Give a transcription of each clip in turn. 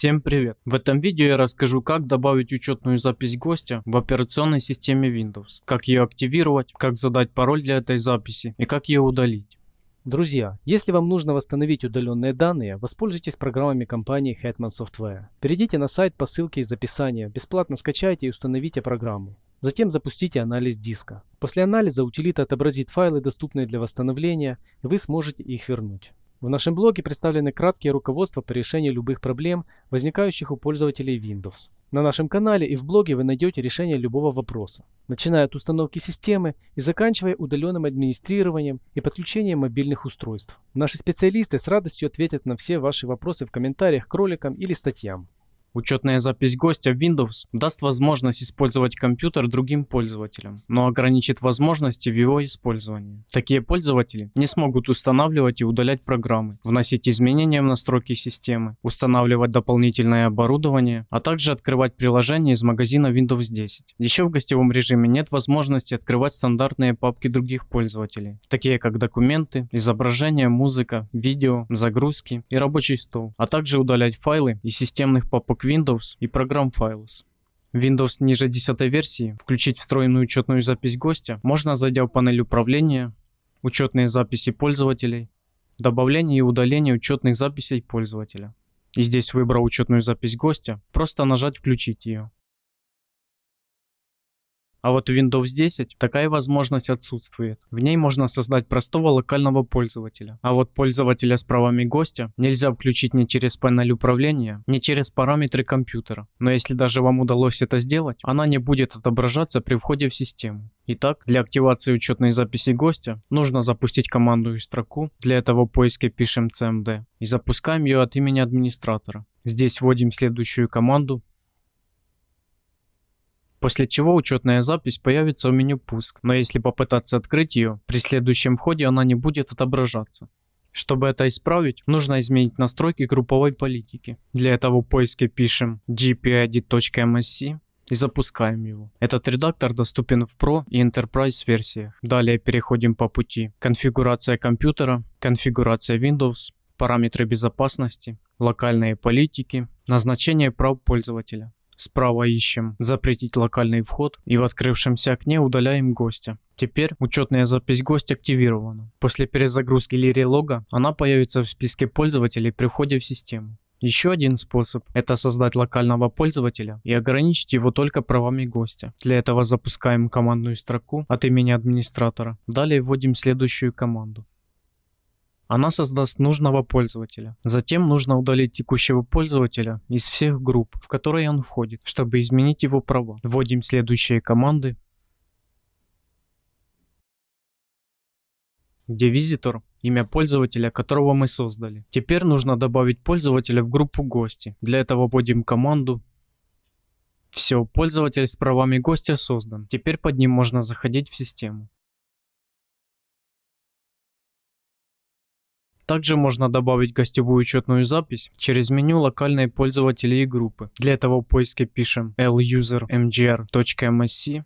Всем привет! В этом видео я расскажу как добавить учетную запись гостя в операционной системе Windows, как ее активировать, как задать пароль для этой записи и как ее удалить. Друзья, если вам нужно восстановить удаленные данные, воспользуйтесь программами компании Hetman Software. Перейдите на сайт по ссылке из описания, бесплатно скачайте и установите программу. Затем запустите анализ диска. После анализа утилита отобразит файлы, доступные для восстановления, и вы сможете их вернуть. В нашем блоге представлены краткие руководства по решению любых проблем, возникающих у пользователей Windows. На нашем канале и в блоге вы найдете решение любого вопроса, начиная от установки системы и заканчивая удаленным администрированием и подключением мобильных устройств. Наши специалисты с радостью ответят на все ваши вопросы в комментариях к роликам или статьям. Учетная запись гостя в Windows даст возможность использовать компьютер другим пользователям, но ограничит возможности в его использовании. Такие пользователи не смогут устанавливать и удалять программы, вносить изменения в настройки системы, устанавливать дополнительное оборудование, а также открывать приложения из магазина Windows 10. Еще в гостевом режиме нет возможности открывать стандартные папки других пользователей, такие как документы, изображения, музыка, видео, загрузки и рабочий стол, а также удалять файлы из системных папок блок Windows и программ Files. Windows ниже 10 версии включить встроенную учетную запись гостя можно зайдя в панель управления, учетные записи пользователей, добавление и удаление учетных записей пользователя. И здесь выбрав учетную запись гостя, просто нажать включить ее. А вот в Windows 10 такая возможность отсутствует. В ней можно создать простого локального пользователя. А вот пользователя с правами гостя нельзя включить ни через панель управления, ни через параметры компьютера. Но если даже вам удалось это сделать, она не будет отображаться при входе в систему. Итак, для активации учетной записи гостя нужно запустить командную строку. Для этого в поиске пишем cmd и запускаем ее от имени администратора. Здесь вводим следующую команду после чего учетная запись появится в меню «Пуск», но если попытаться открыть ее, при следующем входе она не будет отображаться. Чтобы это исправить, нужно изменить настройки групповой политики. Для этого в поиске пишем gpedit.msc и запускаем его. Этот редактор доступен в Pro и Enterprise версиях. Далее переходим по пути конфигурация компьютера, конфигурация Windows, параметры безопасности, локальные политики, назначение прав пользователя. Справа ищем «Запретить локальный вход» и в открывшемся окне удаляем гостя. Теперь учетная запись гостя активирована. После перезагрузки или она появится в списке пользователей при входе в систему. Еще один способ – это создать локального пользователя и ограничить его только правами гостя. Для этого запускаем командную строку от имени администратора. Далее вводим следующую команду. Она создаст нужного пользователя. Затем нужно удалить текущего пользователя из всех групп, в которые он входит, чтобы изменить его права. Вводим следующие команды. где визитор – имя пользователя, которого мы создали. Теперь нужно добавить пользователя в группу гости. Для этого вводим команду. Все, пользователь с правами гостя создан. Теперь под ним можно заходить в систему. Также можно добавить гостевую учетную запись через меню локальные пользователи и группы. Для этого в поиске пишем lusermgr.msc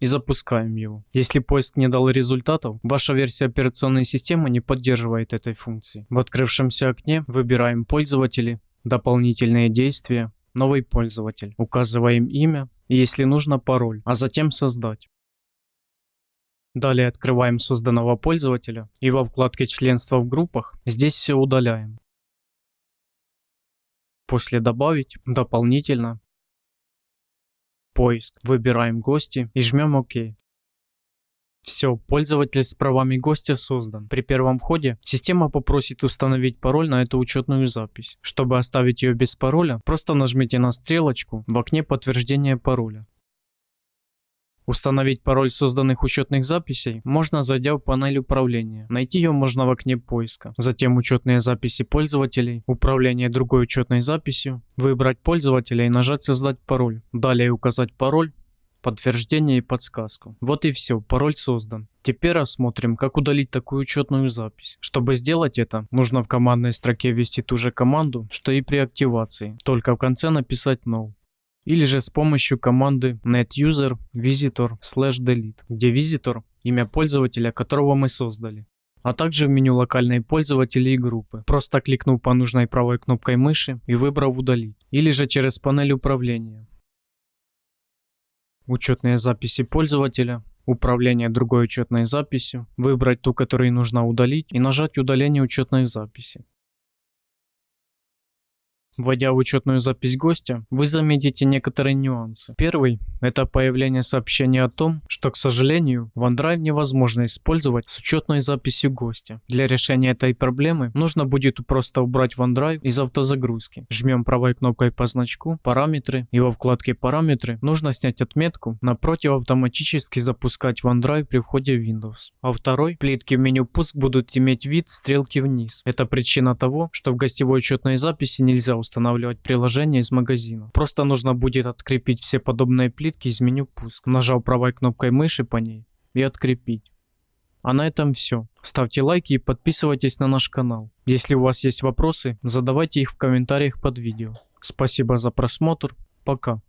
и запускаем его. Если поиск не дал результатов, ваша версия операционной системы не поддерживает этой функции. В открывшемся окне выбираем пользователи, дополнительные действия, новый пользователь, указываем имя и если нужно пароль, а затем создать. Далее открываем созданного пользователя и во вкладке членства в группах здесь все удаляем. После добавить дополнительно поиск выбираем гости и жмем ОК. Все, пользователь с правами гостя создан. При первом входе система попросит установить пароль на эту учетную запись. Чтобы оставить ее без пароля, просто нажмите на стрелочку в окне подтверждения пароля. Установить пароль созданных учетных записей можно зайдя в панель управления. Найти ее можно в окне поиска. Затем учетные записи пользователей, управление другой учетной записью, выбрать пользователя и нажать создать пароль. Далее указать пароль, подтверждение и подсказку. Вот и все, пароль создан. Теперь рассмотрим, как удалить такую учетную запись. Чтобы сделать это, нужно в командной строке ввести ту же команду, что и при активации, только в конце написать no или же с помощью команды netuser visitor slash delete, где visitor – имя пользователя, которого мы создали. а также в меню локальные пользователи и группы, просто кликнув по нужной правой кнопкой мыши и выбрав удалить, или же через панель управления. Учетные записи пользователя, управление другой учетной записью, выбрать ту, которую нужно удалить и нажать удаление учетной записи. Вводя в учетную запись гостя, вы заметите некоторые нюансы. Первый – это появление сообщения о том, что, к сожалению, OneDrive невозможно использовать с учетной записью гостя. Для решения этой проблемы нужно будет просто убрать OneDrive из автозагрузки. Жмем правой кнопкой по значку «Параметры» и во вкладке «Параметры» нужно снять отметку напротив автоматически запускать OneDrive при входе в Windows. А второй – плитки в меню «Пуск» будут иметь вид стрелки вниз. Это причина того, что в гостевой учетной записи нельзя устанавливать приложение из магазина. Просто нужно будет открепить все подобные плитки из меню «Пуск», нажав правой кнопкой мыши по ней и открепить. А на этом все. Ставьте лайки и подписывайтесь на наш канал. Если у вас есть вопросы, задавайте их в комментариях под видео. Спасибо за просмотр. Пока.